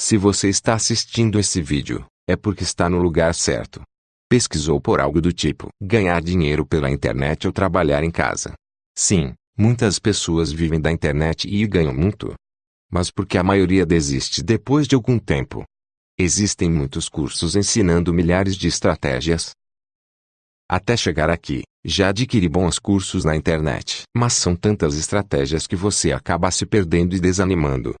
Se você está assistindo esse vídeo, é porque está no lugar certo. Pesquisou por algo do tipo ganhar dinheiro pela internet ou trabalhar em casa. Sim, muitas pessoas vivem da internet e ganham muito. Mas por que a maioria desiste depois de algum tempo? Existem muitos cursos ensinando milhares de estratégias. Até chegar aqui, já adquiri bons cursos na internet, mas são tantas estratégias que você acaba se perdendo e desanimando.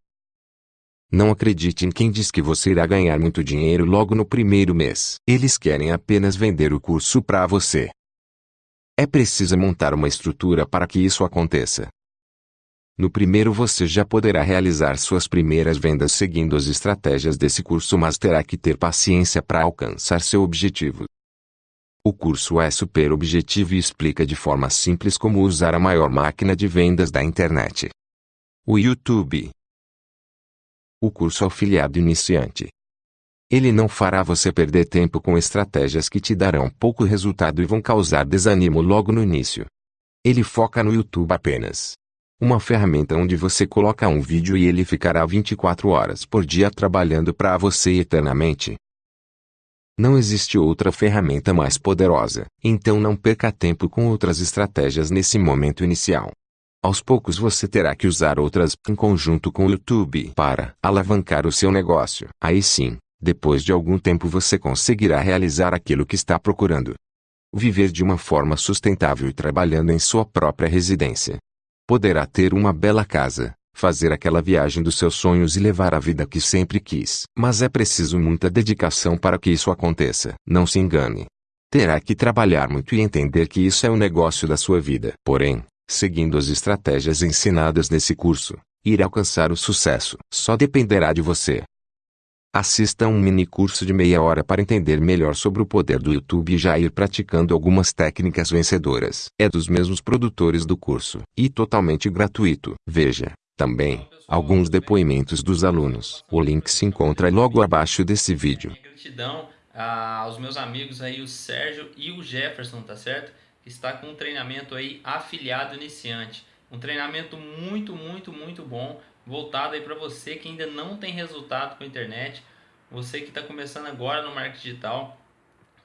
Não acredite em quem diz que você irá ganhar muito dinheiro logo no primeiro mês. Eles querem apenas vender o curso para você. É preciso montar uma estrutura para que isso aconteça. No primeiro você já poderá realizar suas primeiras vendas seguindo as estratégias desse curso mas terá que ter paciência para alcançar seu objetivo. O curso é super objetivo e explica de forma simples como usar a maior máquina de vendas da internet. O YouTube o curso Afiliado Iniciante. Ele não fará você perder tempo com estratégias que te darão pouco resultado e vão causar desânimo logo no início. Ele foca no YouTube apenas. Uma ferramenta onde você coloca um vídeo e ele ficará 24 horas por dia trabalhando para você eternamente. Não existe outra ferramenta mais poderosa, então não perca tempo com outras estratégias nesse momento inicial. Aos poucos você terá que usar outras em conjunto com o YouTube para alavancar o seu negócio. Aí sim, depois de algum tempo você conseguirá realizar aquilo que está procurando. Viver de uma forma sustentável e trabalhando em sua própria residência. Poderá ter uma bela casa, fazer aquela viagem dos seus sonhos e levar a vida que sempre quis. Mas é preciso muita dedicação para que isso aconteça. Não se engane. Terá que trabalhar muito e entender que isso é o negócio da sua vida. Porém, seguindo as estratégias ensinadas nesse curso, ir alcançar o sucesso só dependerá de você. Assista um mini curso de meia hora para entender melhor sobre o poder do YouTube e já ir praticando algumas técnicas vencedoras. É dos mesmos produtores do curso e totalmente gratuito. Veja, também, alguns depoimentos dos alunos. O link se encontra logo abaixo desse vídeo. Gratidão aos meus amigos aí, o Sérgio e o Jefferson, tá certo? Está com um treinamento aí afiliado iniciante. Um treinamento muito, muito, muito bom, voltado aí para você que ainda não tem resultado com a internet, você que está começando agora no marketing digital.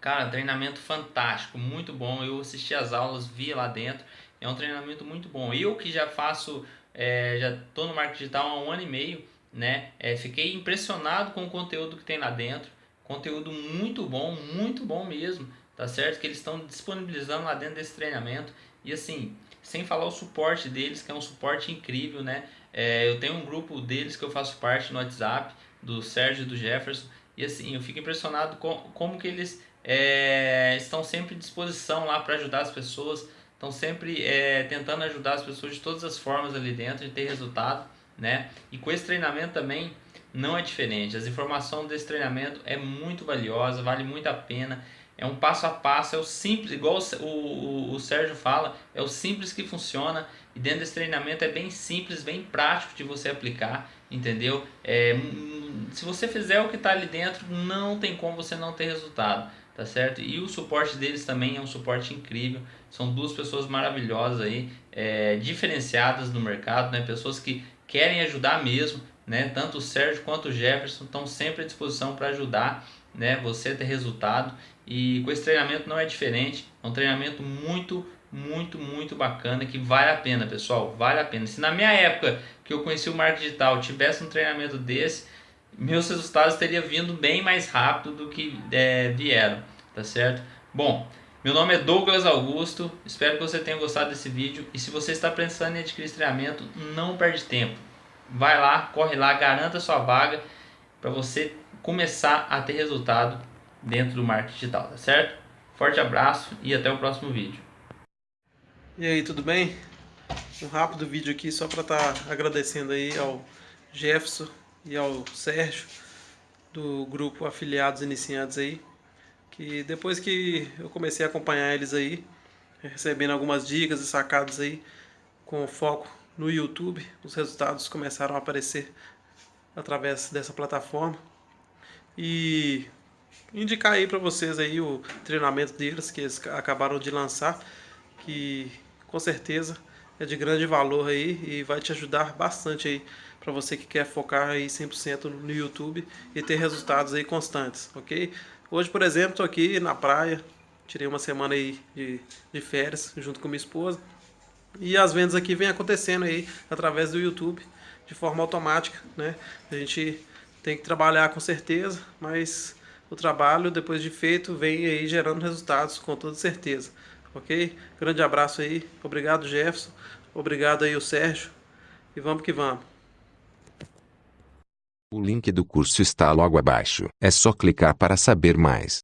Cara, treinamento fantástico, muito bom. Eu assisti as aulas, vi lá dentro. É um treinamento muito bom. Eu que já faço, é, já estou no marketing digital há um ano e meio, né? É, fiquei impressionado com o conteúdo que tem lá dentro. Conteúdo muito bom, muito bom mesmo tá certo? Que eles estão disponibilizando lá dentro desse treinamento. E assim, sem falar o suporte deles, que é um suporte incrível, né? É, eu tenho um grupo deles que eu faço parte no WhatsApp, do Sérgio e do Jefferson, e assim, eu fico impressionado com como que eles é, estão sempre à disposição lá para ajudar as pessoas, estão sempre é, tentando ajudar as pessoas de todas as formas ali dentro, de ter resultado, né? E com esse treinamento também não é diferente, as informações desse treinamento é muito valiosa, vale muito a pena, é um passo a passo, é o simples, igual o, o, o Sérgio fala, é o simples que funciona e dentro desse treinamento é bem simples, bem prático de você aplicar, entendeu? É, hum, se você fizer o que está ali dentro, não tem como você não ter resultado, tá certo? E o suporte deles também é um suporte incrível, são duas pessoas maravilhosas aí, é, diferenciadas no mercado, né? Pessoas que querem ajudar mesmo, né? Tanto o Sérgio quanto o Jefferson estão sempre à disposição para ajudar né, você ter resultado e com esse treinamento não é diferente, é um treinamento muito, muito, muito bacana que vale a pena, pessoal, vale a pena. Se na minha época que eu conheci o marketing digital tivesse um treinamento desse, meus resultados teriam vindo bem mais rápido do que é, vieram, tá certo? Bom, meu nome é Douglas Augusto, espero que você tenha gostado desse vídeo e se você está pensando em adquirir esse treinamento, não perde tempo. Vai lá, corre lá, garanta sua vaga para você começar a ter resultado dentro do marketing digital, tá certo? Forte abraço e até o próximo vídeo. E aí, tudo bem? Um rápido vídeo aqui só para estar tá agradecendo aí ao Jefferson e ao Sérgio do grupo Afiliados Iniciantes aí, que depois que eu comecei a acompanhar eles aí, recebendo algumas dicas e sacadas aí com foco no YouTube, os resultados começaram a aparecer através dessa plataforma. E indicar aí para vocês aí o treinamento deles que eles acabaram de lançar, que com certeza é de grande valor aí e vai te ajudar bastante aí para você que quer focar aí 100% no YouTube e ter resultados aí constantes, ok? Hoje, por exemplo, estou aqui na praia, tirei uma semana aí de, de férias junto com minha esposa e as vendas aqui vêm acontecendo aí através do YouTube de forma automática, né? A gente tem que trabalhar com certeza, mas o trabalho depois de feito vem aí gerando resultados com toda certeza, ok? Grande abraço aí, obrigado Jefferson, obrigado aí o Sérgio e vamos que vamos. O link do curso está logo abaixo. É só clicar para saber mais.